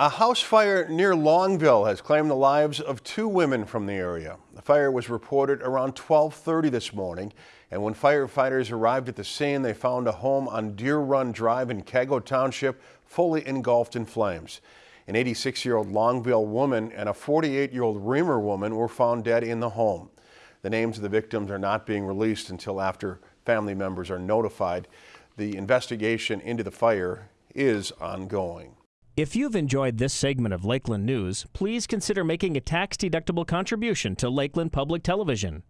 A house fire near Longville has claimed the lives of two women from the area. The fire was reported around 1230 this morning, and when firefighters arrived at the scene, they found a home on Deer Run Drive in Kego Township fully engulfed in flames. An 86-year-old Longville woman and a 48-year-old Remer woman were found dead in the home. The names of the victims are not being released until after family members are notified. The investigation into the fire is ongoing. If you've enjoyed this segment of Lakeland News, please consider making a tax-deductible contribution to Lakeland Public Television.